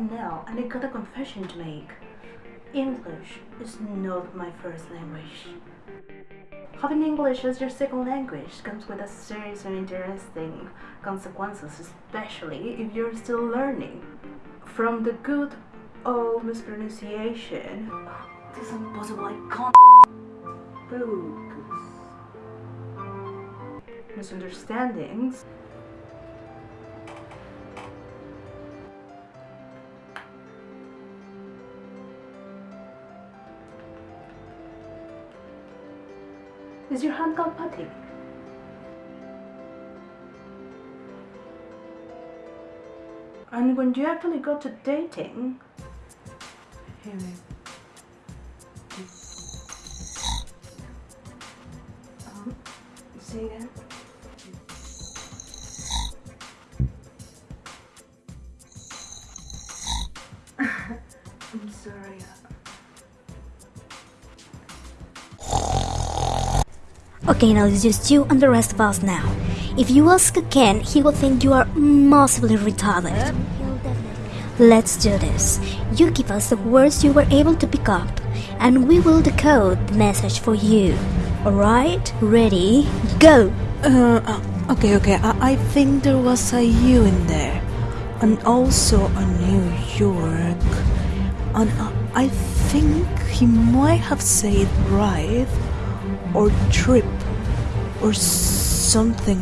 right now and I got a confession to make. English is not my first language. Having English as your second language comes with a serious and interesting consequences, especially if you're still learning. From the good old mispronunciation, is impossible, I can't focus. Misunderstandings, Is your hand putty? And when you actually go to dating, here, um, say again. I'm sorry. Okay, now it's just you and the rest of us now. If you ask again, he will think you are massively retarded. Let's do this. You give us the words you were able to pick up, and we will decode the message for you. Alright? Ready? Go! Uh, uh, okay, okay. I, I think there was a U in there, and also a New York, and uh, I think he might have said right or trip or something,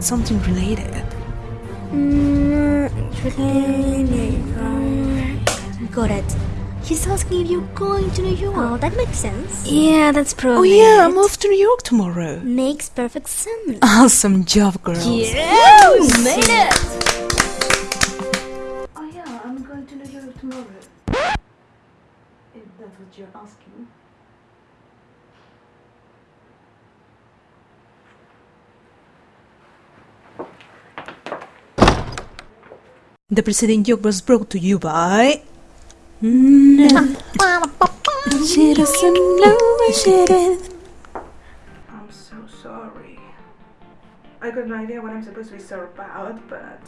something related. Got it. He's asking if you're going to New York. Oh, that makes sense. Yeah, that's probably. Oh probably yeah, I'm off to New York tomorrow. Makes perfect sense. Awesome job, girls. Yeah, made it! Oh yeah, I'm going to New York tomorrow. If that's what you're asking. The preceding joke was brought to you by. I'm so sorry. I got no idea what I'm supposed to be sorry about, but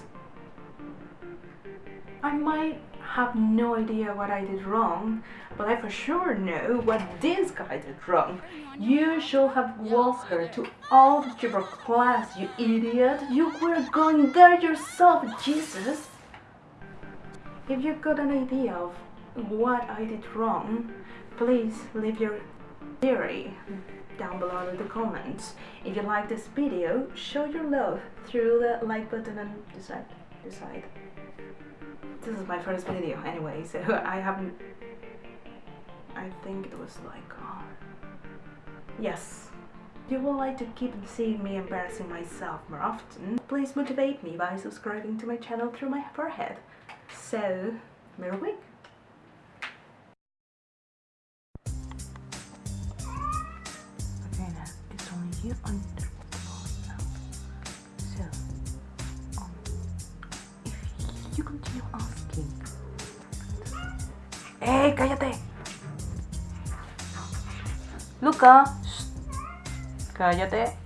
I might have no idea what I did wrong, but I for sure know what this guy did wrong. You should have walked her to algebra class, you idiot. You were going there yourself, Jesus. If you got an idea of what I did wrong, please leave your theory down below in the comments. If you like this video, show your love through the like button and decide. Decide. This is my first video anyway, so I haven't. I think it was like. Uh, yes. If you would like to keep seeing me embarrassing myself more often, please motivate me by subscribing to my channel through my forehead. So, mirror. Okay, now it's only you under the boss now. So, um, if you continue asking, ¡Eh, cállate! Luca, Shh. cállate.